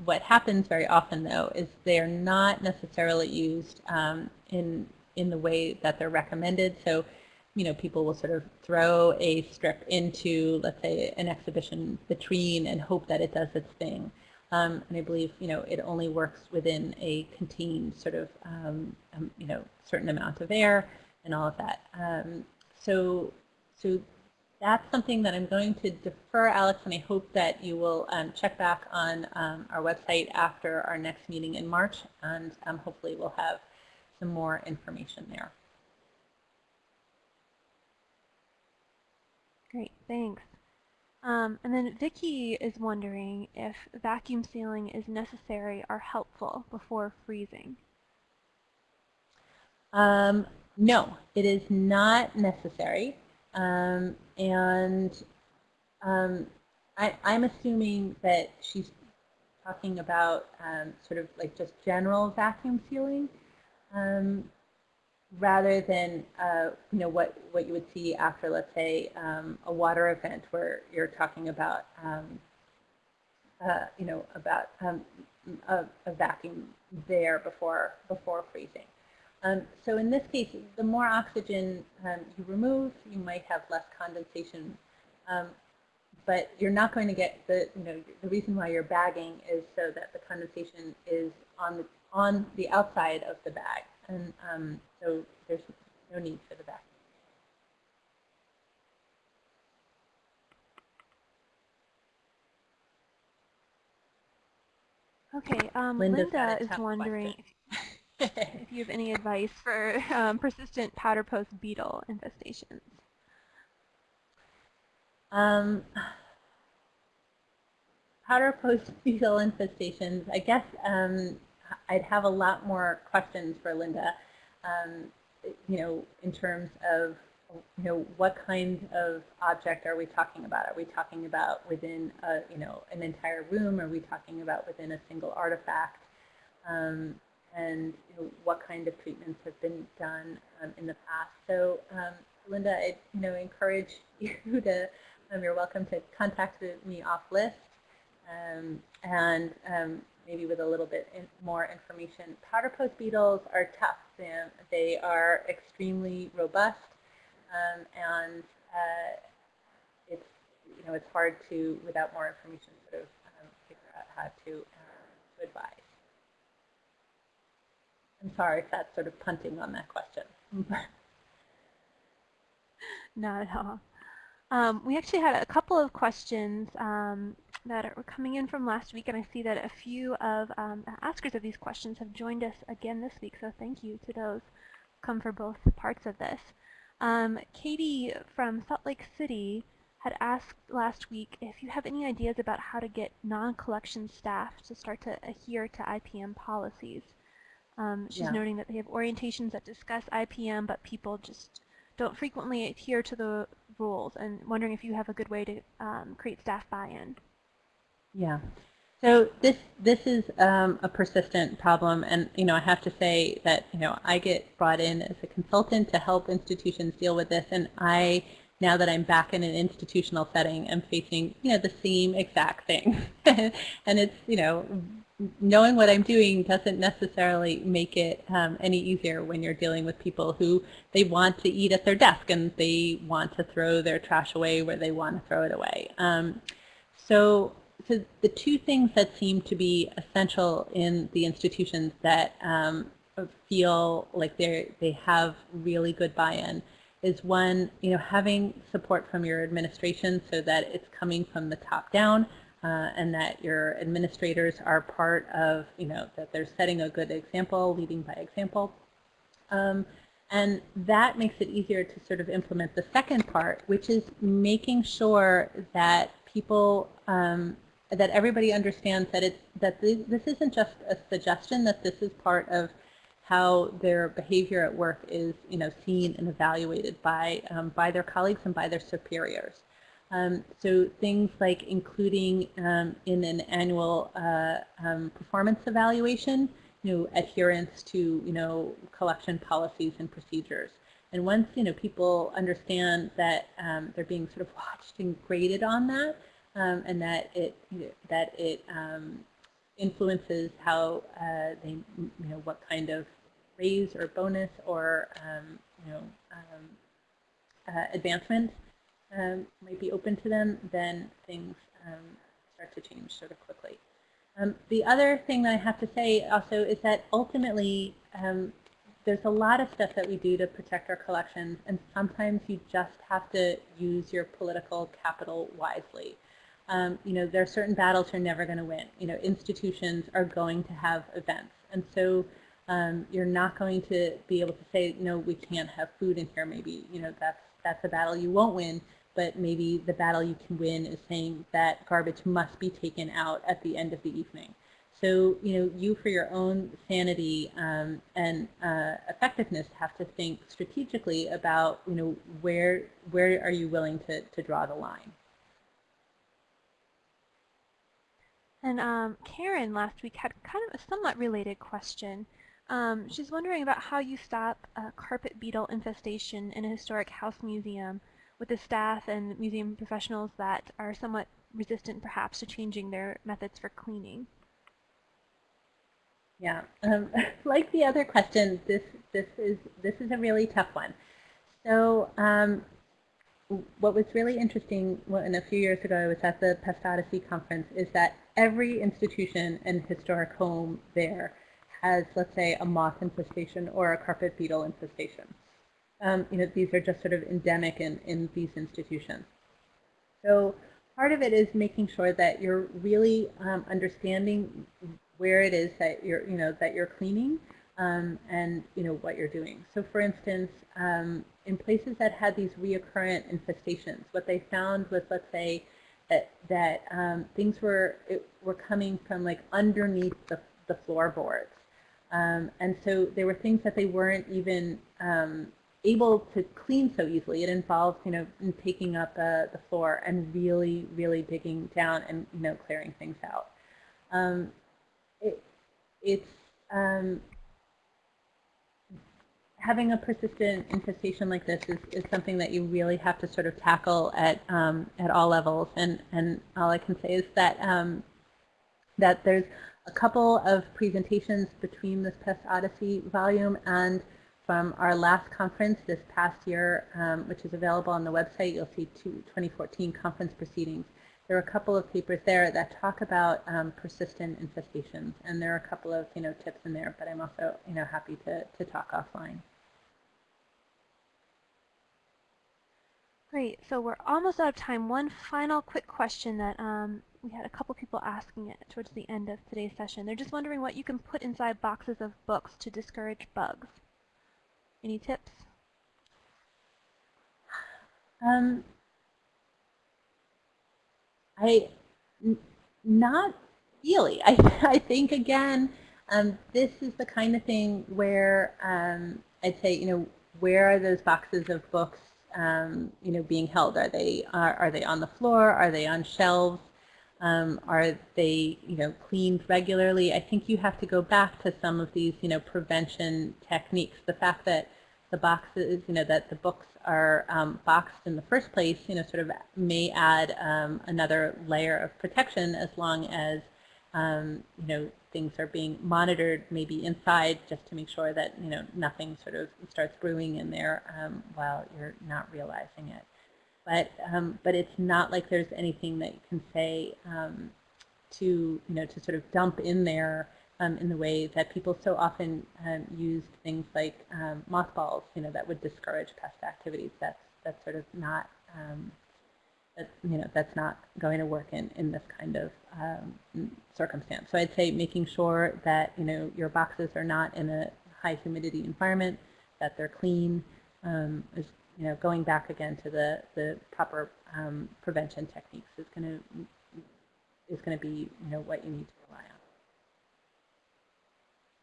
what happens very often, though, is they are not necessarily used um, in, in the way that they're recommended. So you know, people will sort of throw a strip into, let's say, an exhibition vitrine and hope that it does its thing. Um, and I believe, you know, it only works within a contained sort of, um, um, you know, certain amount of air and all of that. Um, so, so that's something that I'm going to defer, Alex, and I hope that you will um, check back on um, our website after our next meeting in March, and hopefully we'll have some more information there. Great, thanks. Um, and then Vicki is wondering if vacuum sealing is necessary or helpful before freezing. Um, no, it is not necessary. Um, and um, I, am assuming that she's talking about um, sort of like just general vacuum sealing um, rather than uh, you know what what you would see after let's say um, a water event where you're talking about um, uh, you know about um, a, a, vacuum there before before freezing. Um, so in this case, the more oxygen um, you remove, you might have less condensation. Um, but you're not going to get the, you know, the reason why you're bagging is so that the condensation is on the, on the outside of the bag. And um, so there's no need for the bag. Okay, um, Linda is wondering if you have any advice for um, persistent powder post beetle infestations. Um, powder post beetle infestations, I guess um, I'd have a lot more questions for Linda, um, you know, in terms of, you know, what kind of object are we talking about? Are we talking about within, a, you know, an entire room? Are we talking about within a single artifact? Um, and you know, what kind of treatments have been done um, in the past. So um, Linda, I you know, encourage *laughs* you to, um, you're welcome to contact me off list um, and maybe with a little bit more information. Powder post beetles are tough. They, they are extremely robust um, and uh, it's, you know, it's hard to, without more information, sort of figure out how to, uh, advise. I'm sorry if that's sort of punting on that question. *laughs* Not at all. Um, we actually had a couple of questions um, that are coming in from last week, and I see that a few of um, the askers of these questions have joined us again this week, so thank you to those come for both parts of this. Um, Katie from Salt Lake City had asked last week if you have any ideas about how to get non-collection staff to start to adhere to IPM policies. Um, she's yeah. noting that they have orientations that discuss IPM, but people just don't frequently adhere to the rules and wondering if you have a good way to um, create staff buy-in. Yeah. So this this is um, a persistent problem, and you know I have to say that you know I get brought in as a consultant to help institutions deal with this, and I now that I'm back in an institutional setting, I'm facing you know the same exact thing, *laughs* and it's you know knowing what I'm doing doesn't necessarily make it um, any easier when you're dealing with people who they want to eat at their desk and they want to throw their trash away where they want to throw it away. Um, so, so the two things that seem to be essential in the institutions that um, feel like they they have really good buy-in is one, you know, having support from your administration so that it's coming from the top down uh, and that your administrators are part of, you know, that they're setting a good example, leading by example. Um, and that makes it easier to sort of implement the second part, which is making sure that people, um, that everybody understands that it's that this, isn't just a suggestion, that this is part of how their behavior at work is, you know, seen and evaluated by um, by their colleagues and by their superiors. Um, so things like including um, in an annual uh, um, performance evaluation, you know, adherence to, you know, collection policies and procedures. And once, you know, people understand that um, they're being sort of watched and graded on that, um, and that it, that it um, influences how uh, they, you know, what kind of raise or bonus or, you know, uh, advancement um, might be open to them, then things um, start to change sort of quickly. Um, the other thing that I have to say also is that ultimately um, there's a lot of stuff that we do to protect our collections, and sometimes you just have to use your political capital wisely. Um, you know, there are certain battles you're never going to win. You know, institutions are going to have events, and so um, you're not going to be able to say, no, we can't have food in here. Maybe you know that's that's a battle you won't win but maybe the battle you can win is saying that garbage must be taken out at the end of the evening. So, you know, you for your own sanity um, and uh, effectiveness have to think strategically about, you know, where, where are you willing to, to draw the line? And um, Karen last week had kind of a somewhat related question. Um, she's wondering about how you stop a carpet beetle infestation in a historic house museum with the staff and museum professionals that are somewhat resistant perhaps to changing their methods for cleaning. Yeah, um, *laughs* like the other question, this this is this is a really tough one. So um, what was really interesting when a few years ago I was at the Pest Odyssey conference is that every institution and historic home there has, let's say, a moth infestation or a carpet beetle infestation. Um, you know, these are just sort of endemic in, in these institutions. So part of it is making sure that you're really um, understanding where it is that you're, you know, that you're cleaning um, and, you know, what you're doing. So for instance, um, in places that had these reoccurrent infestations, what they found was, let's say, that, that um, things were, it, were coming from like underneath the, the floorboards. Um, and so there were things that they weren't even um, able to clean so easily. It involves you know, taking up uh, the floor and really, really digging down and, you know, clearing things out. Um, it, it's um, having a persistent infestation like this is, is something that you really have to sort of tackle at um, at all levels. And and all I can say is that um, that there's a couple of presentations between this Pest Odyssey volume and from our last conference this past year, um, which is available on the website. You'll see two 2014 conference proceedings. There are a couple of papers there that talk about um, persistent infestations, and there are a couple of you know tips in there. But I'm also you know happy to to talk offline. Great. So we're almost out of time. One final quick question that um, we had a couple people asking it towards the end of today's session. They're just wondering what you can put inside boxes of books to discourage bugs. Any tips? Um, I, not really. *laughs* I, I think, again, um, this is the kind of thing where um, I'd say, you know, where are those boxes of books, um, you know, being held? Are they, are, are they on the floor? Are they on shelves? Um, are they, you know, cleaned regularly? I think you have to go back to some of these, you know, prevention techniques. The fact that the boxes, you know, that the books are um, boxed in the first place, you know, sort of may add um, another layer of protection as long as, um, you know, things are being monitored maybe inside just to make sure that, you know, nothing sort of starts brewing in there um, while you're not realizing it. But um, but it's not like there's anything that you can say um, to you know to sort of dump in there um, in the way that people so often um, used things like um, mothballs, you know, that would discourage pest activities. That's that's sort of not um, that you know that's not going to work in in this kind of circumstance. So I'd say making sure that you know your boxes are not in a high humidity environment, that they're clean, um, is you know, going back again to the, the proper um, prevention techniques is going to is going to be, you know, what you need to.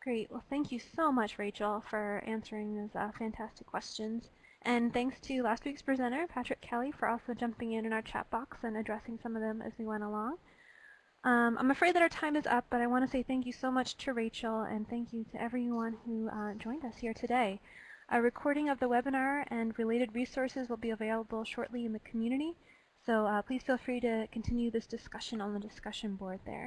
Great. Well, thank you so much, Rachel, for answering those uh, fantastic questions. And thanks to last week's presenter, Patrick Kelley, for also jumping in in our chat box and addressing some of them as we went along. Um, I'm afraid that our time is up, but I want to say thank you so much to Rachel and thank you to everyone who uh, joined us here today. A recording of the webinar and related resources will be available shortly in the community, so uh, please feel free to continue this discussion on the discussion board there.